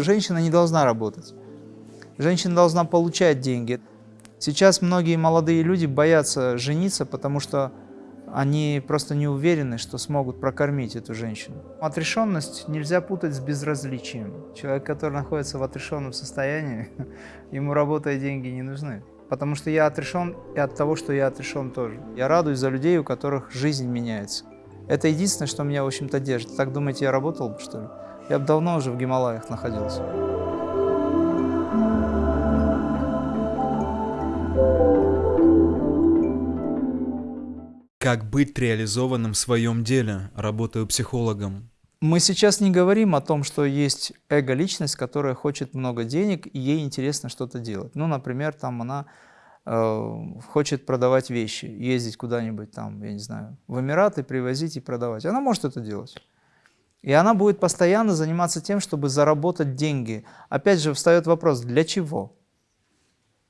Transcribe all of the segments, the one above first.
женщина не должна работать. Женщина должна получать деньги. Сейчас многие молодые люди боятся жениться, потому что они просто не уверены, что смогут прокормить эту женщину. Отрешенность нельзя путать с безразличием. Человек, который находится в отрешенном состоянии, ему работа и деньги не нужны. Потому что я отрешен и от того, что я отрешен тоже. Я радуюсь за людей, у которых жизнь меняется. Это единственное, что меня, в общем-то, держит. Так думаете, я работал бы, что ли? Я бы давно уже в Гималаях находился. Как быть реализованным в своем деле, работая психологом? Мы сейчас не говорим о том, что есть эго-личность, которая хочет много денег, и ей интересно что-то делать. Ну, например, там она э, хочет продавать вещи, ездить куда-нибудь там, я не знаю, в Эмираты, привозить и продавать. Она может это делать. И она будет постоянно заниматься тем, чтобы заработать деньги. Опять же, встает вопрос, для чего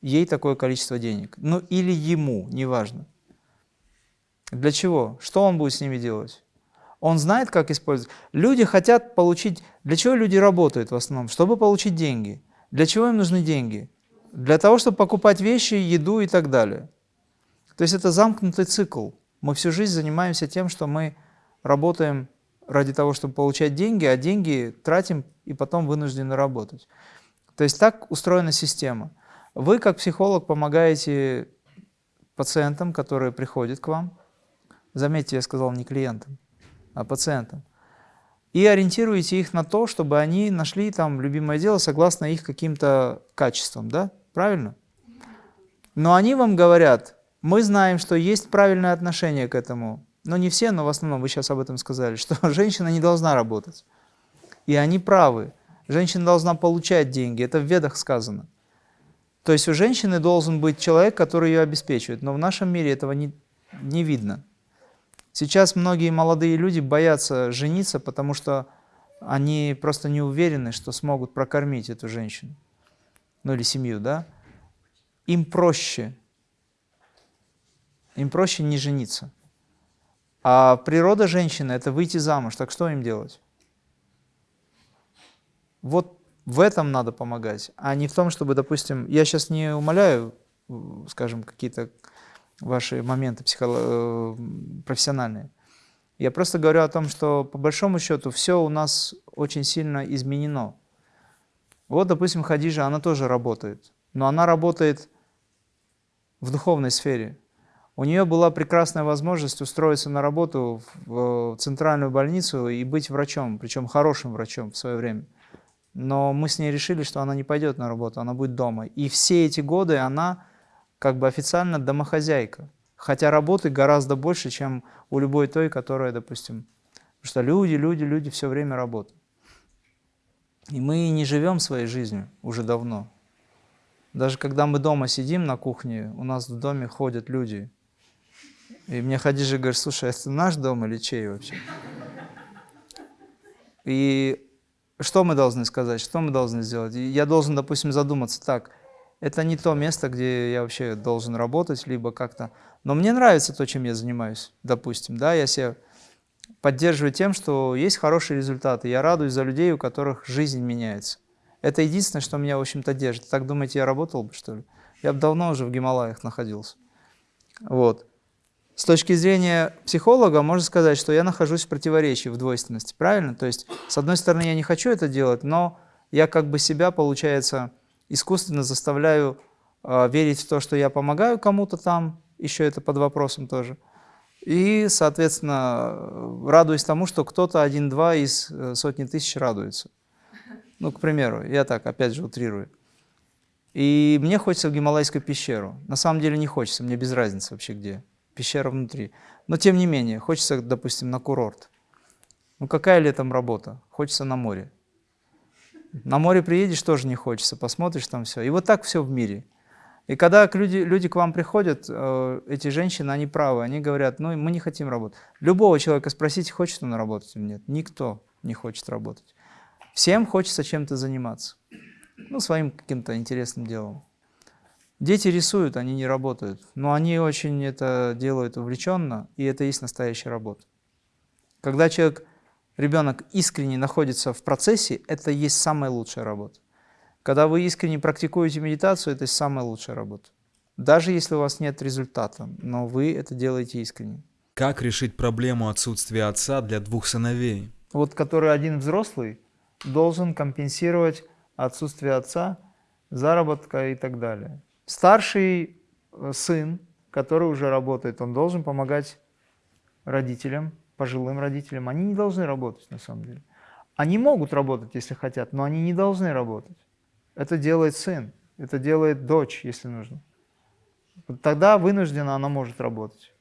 ей такое количество денег? Ну, или ему, неважно. Для чего? Что он будет с ними делать? Он знает, как использовать. Люди хотят получить... Для чего люди работают в основном? Чтобы получить деньги. Для чего им нужны деньги? Для того, чтобы покупать вещи, еду и так далее. То есть это замкнутый цикл. Мы всю жизнь занимаемся тем, что мы работаем ради того, чтобы получать деньги, а деньги тратим и потом вынуждены работать. То есть так устроена система. Вы, как психолог, помогаете пациентам, которые приходят к вам, Заметьте, я сказал не клиентам, а пациентам. И ориентируете их на то, чтобы они нашли там любимое дело согласно их каким-то качествам, да? Правильно? Но они вам говорят, мы знаем, что есть правильное отношение к этому. Но не все, но в основном, вы сейчас об этом сказали, что женщина не должна работать. И они правы. Женщина должна получать деньги. Это в ведах сказано. То есть у женщины должен быть человек, который ее обеспечивает. Но в нашем мире этого не, не видно. Сейчас многие молодые люди боятся жениться, потому что они просто не уверены, что смогут прокормить эту женщину, ну или семью, да? Им проще, им проще не жениться. А природа женщины – это выйти замуж, так что им делать? Вот в этом надо помогать, а не в том, чтобы, допустим, я сейчас не умоляю, скажем, какие-то ваши моменты психоло... Э, профессиональные. Я просто говорю о том, что по большому счету все у нас очень сильно изменено. Вот, допустим, Хадижа, она тоже работает, но она работает в духовной сфере. У нее была прекрасная возможность устроиться на работу в центральную больницу и быть врачом, причем хорошим врачом в свое время. Но мы с ней решили, что она не пойдет на работу, она будет дома. И все эти годы она как бы официально домохозяйка, хотя работы гораздо больше, чем у любой той, которая, допустим, потому что люди, люди, люди все время работают. И мы не живем своей жизнью уже давно. Даже когда мы дома сидим на кухне, у нас в доме ходят люди. И мне Хадижа говорит, слушай, это наш дом или чей вообще? И что мы должны сказать, что мы должны сделать? Я должен, допустим, задуматься так, это не то место, где я вообще должен работать, либо как-то... Но мне нравится то, чем я занимаюсь, допустим, да, я себя поддерживаю тем, что есть хорошие результаты, я радуюсь за людей, у которых жизнь меняется. Это единственное, что меня, в общем-то, держит. Так думаете, я работал бы, что ли? Я бы давно уже в Гималаях находился. Вот. С точки зрения психолога, можно сказать, что я нахожусь в противоречии, в двойственности, правильно? То есть, с одной стороны, я не хочу это делать, но я как бы себя, получается, искусственно заставляю э, верить в то, что я помогаю кому-то там, еще это под вопросом тоже. И, соответственно, радуюсь тому, что кто-то один-два из э, сотни тысяч радуется. Ну, к примеру, я так, опять же, утрирую. И мне хочется в Гималайскую пещеру. На самом деле не хочется, мне без разницы вообще где. Пещера внутри. Но тем не менее, хочется, допустим, на курорт. Ну какая летом работа? Хочется на море. На море приедешь, тоже не хочется, посмотришь там все. И вот так все в мире. И когда люди, люди к вам приходят, э, эти женщины, они правы, они говорят, ну мы не хотим работать. Любого человека спросите, хочет он работать или нет. Никто не хочет работать. Всем хочется чем-то заниматься. Ну, своим каким-то интересным делом. Дети рисуют, они не работают. Но они очень это делают увлеченно, и это и есть настоящая работа. Когда человек ребенок искренне находится в процессе, это есть самая лучшая работа. Когда вы искренне практикуете медитацию, это самая лучшая работа. Даже если у вас нет результата, но вы это делаете искренне. Как решить проблему отсутствия отца для двух сыновей? Вот который один взрослый должен компенсировать отсутствие отца, заработка и так далее. Старший э, сын, который уже работает, он должен помогать родителям, пожилым родителям. Они не должны работать на самом деле. Они могут работать, если хотят, но они не должны работать. Это делает сын, это делает дочь, если нужно. Тогда вынуждена она может работать.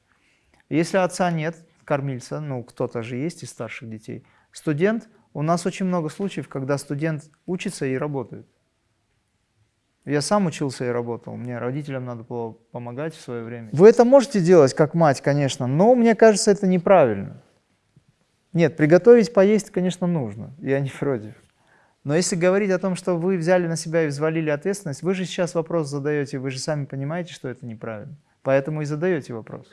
Если отца нет, кормильца, ну кто-то же есть из старших детей, студент, у нас очень много случаев, когда студент учится и работает. Я сам учился и работал, мне родителям надо было помогать в свое время. Вы это можете делать как мать, конечно, но мне кажется, это неправильно. Нет, приготовить поесть, конечно, нужно, я не против. Но если говорить о том, что вы взяли на себя и взвалили ответственность, вы же сейчас вопрос задаете, вы же сами понимаете, что это неправильно. Поэтому и задаете вопрос.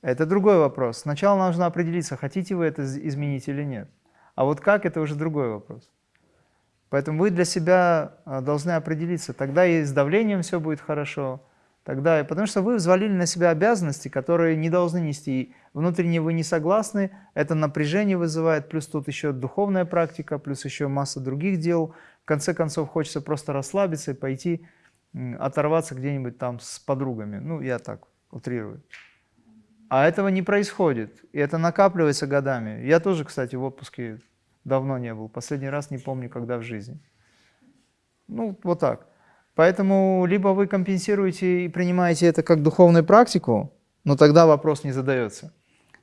Это другой вопрос. Сначала нужно определиться, хотите вы это изменить или нет. А вот как, это уже другой вопрос. Поэтому вы для себя а, должны определиться. Тогда и с давлением все будет хорошо, тогда, потому что вы взвалили на себя обязанности, которые не должны нести. Внутренне вы не согласны, это напряжение вызывает, плюс тут еще духовная практика, плюс еще масса других дел. В конце концов, хочется просто расслабиться и пойти оторваться где-нибудь там с подругами. Ну, я так утрирую. А этого не происходит, и это накапливается годами. Я тоже, кстати, в отпуске давно не был, последний раз не помню, когда в жизни. Ну, вот так. Поэтому либо вы компенсируете и принимаете это как духовную практику, но тогда вопрос не задается.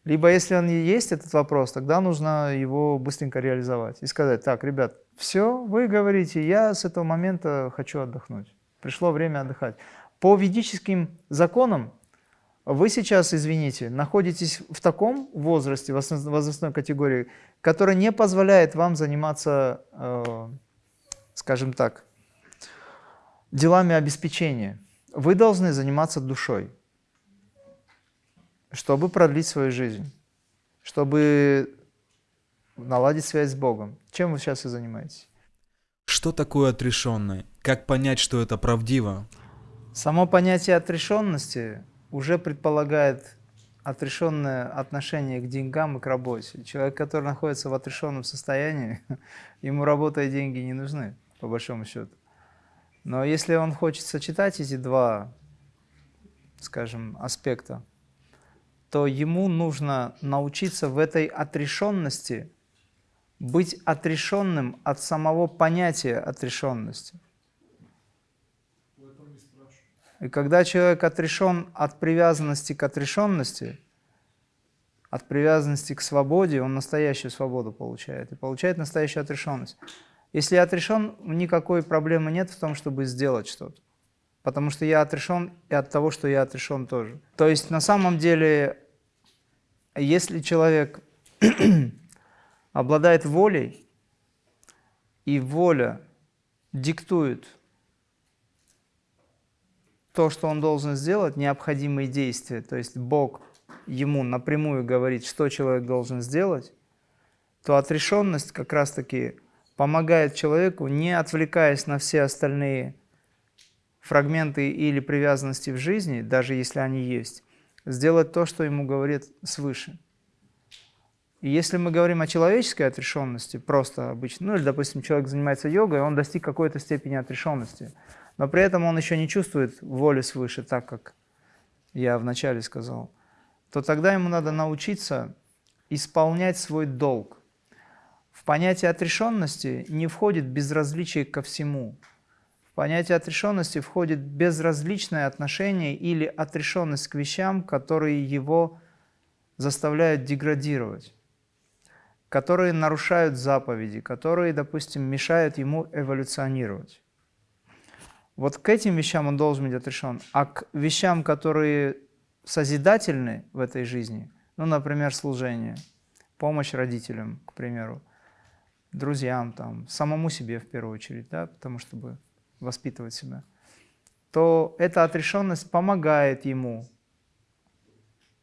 Либо если он есть этот вопрос, тогда нужно его быстренько реализовать и сказать, так, ребят, все, вы говорите, я с этого момента хочу отдохнуть. Пришло время отдыхать. По ведическим законам вы сейчас, извините, находитесь в таком возрасте, возрастной категории, которая не позволяет вам заниматься, э, скажем так, делами обеспечения. Вы должны заниматься душой, чтобы продлить свою жизнь, чтобы наладить связь с Богом. Чем вы сейчас и занимаетесь? Что такое отрешенное? Как понять, что это правдиво? Само понятие отрешенности уже предполагает отрешенное отношение к деньгам и к работе. Человек, который находится в отрешенном состоянии, ему работа и деньги не нужны, по большому счету. Но если он хочет сочетать эти два, скажем, аспекта, то ему нужно научиться в этой отрешенности быть отрешенным от самого понятия отрешенности. И когда человек отрешен от привязанности к отрешенности, от привязанности к свободе, он настоящую свободу получает и получает настоящую отрешенность. Если я отрешен, никакой проблемы нет в том, чтобы сделать что-то. Потому что я отрешен и от того, что я отрешен тоже. То есть на самом деле, если человек обладает волей, и воля диктует то, что он должен сделать, необходимые действия, то есть Бог ему напрямую говорит, что человек должен сделать, то отрешенность как раз-таки помогает человеку, не отвлекаясь на все остальные фрагменты или привязанности в жизни, даже если они есть, сделать то, что ему говорит свыше. И если мы говорим о человеческой отрешенности, просто обычно, ну или, допустим, человек занимается йогой, он достиг какой-то степени отрешенности, но при этом он еще не чувствует воли свыше, так как я вначале сказал, то тогда ему надо научиться исполнять свой долг, в понятие отрешенности не входит безразличие ко всему. В понятие отрешенности входит безразличное отношение или отрешенность к вещам, которые его заставляют деградировать, которые нарушают заповеди, которые, допустим, мешают ему эволюционировать. Вот к этим вещам он должен быть отрешен, а к вещам, которые созидательны в этой жизни, ну, например, служение, помощь родителям, к примеру, друзьям, там, самому себе в первую очередь, да, потому чтобы воспитывать себя, то эта отрешенность помогает ему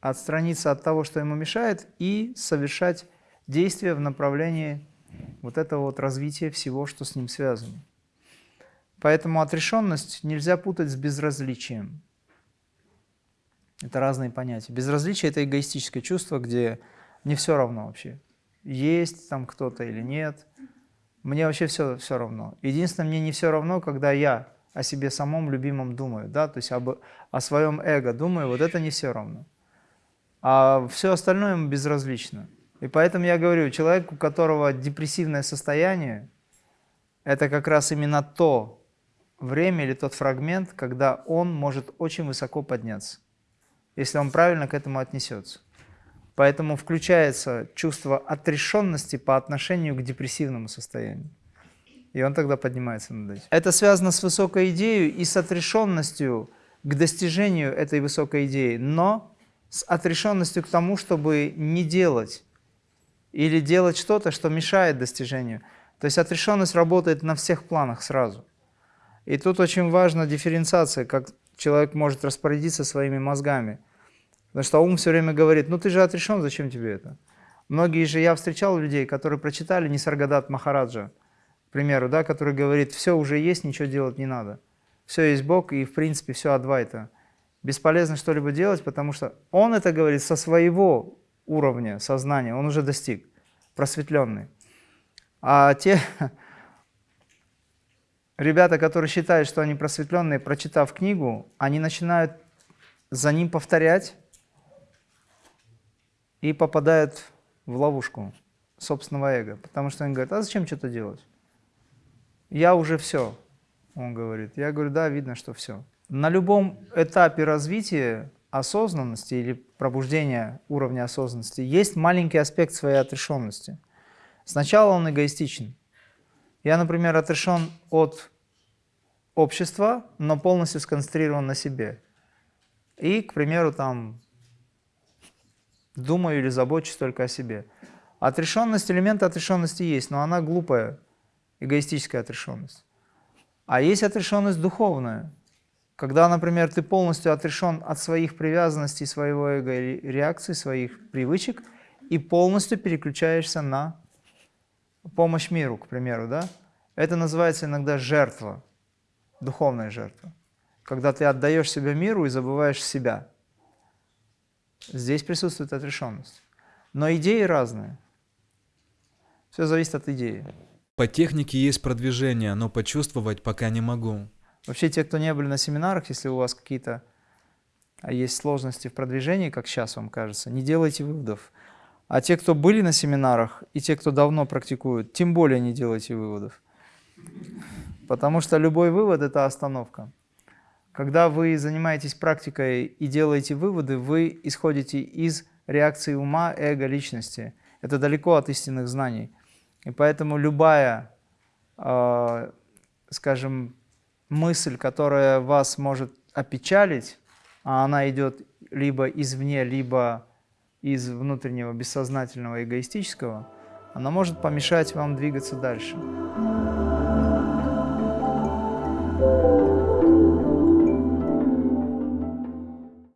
отстраниться от того, что ему мешает, и совершать действия в направлении вот этого вот развития всего, что с ним связано. Поэтому отрешенность нельзя путать с безразличием. Это разные понятия. Безразличие – это эгоистическое чувство, где мне все равно вообще, есть там кто-то или нет. Мне вообще все, все равно. Единственное, мне не все равно, когда я о себе самом любимом думаю, да, то есть об, о своем эго думаю, вот это не все равно. А все остальное ему безразлично. И поэтому я говорю, человек, у которого депрессивное состояние, это как раз именно то время или тот фрагмент, когда он может очень высоко подняться если он правильно к этому отнесется. Поэтому включается чувство отрешенности по отношению к депрессивному состоянию. И он тогда поднимается над этим. Это связано с высокой идеей и с отрешенностью к достижению этой высокой идеи, но с отрешенностью к тому, чтобы не делать или делать что-то, что мешает достижению. То есть отрешенность работает на всех планах сразу. И тут очень важна дифференциация, как человек может распорядиться своими мозгами. Потому что ум все время говорит, ну ты же отрешен, зачем тебе это? Многие же, я встречал людей, которые прочитали Нисаргадат Махараджа, к примеру, да, который говорит, все уже есть, ничего делать не надо. Все есть Бог, и в принципе все адвайта. Бесполезно что-либо делать, потому что он это говорит со своего уровня сознания, он уже достиг, просветленный. А те, ребята, которые считают, что они просветленные, прочитав книгу, они начинают за ним повторять и попадают в ловушку собственного эго. Потому что они говорят, а зачем что-то делать? Я уже все, он говорит. Я говорю, да, видно, что все. На любом этапе развития осознанности или пробуждения уровня осознанности есть маленький аспект своей отрешенности. Сначала он эгоистичен. Я, например, отрешен от общества, но полностью сконцентрирован на себе. И, к примеру, там думаю или забочусь только о себе. Отрешенность, элемент отрешенности есть, но она глупая, эгоистическая отрешенность. А есть отрешенность духовная, когда, например, ты полностью отрешен от своих привязанностей, своего эго, реакций, своих привычек, и полностью переключаешься на помощь миру, к примеру, да? Это называется иногда жертва, духовная жертва. Когда ты отдаешь себя миру и забываешь себя. Здесь присутствует отрешенность. Но идеи разные. Все зависит от идеи. По технике есть продвижение, но почувствовать пока не могу. Вообще, те, кто не были на семинарах, если у вас какие-то а, есть сложности в продвижении, как сейчас вам кажется, не делайте выводов. А те, кто были на семинарах, и те, кто давно практикуют, тем более не делайте выводов. Потому что любой вывод – это остановка. Когда вы занимаетесь практикой и делаете выводы, вы исходите из реакции ума, эго, личности. Это далеко от истинных знаний. И поэтому любая, э, скажем, мысль, которая вас может опечалить, а она идет либо извне, либо из внутреннего бессознательного эгоистического, она может помешать вам двигаться дальше.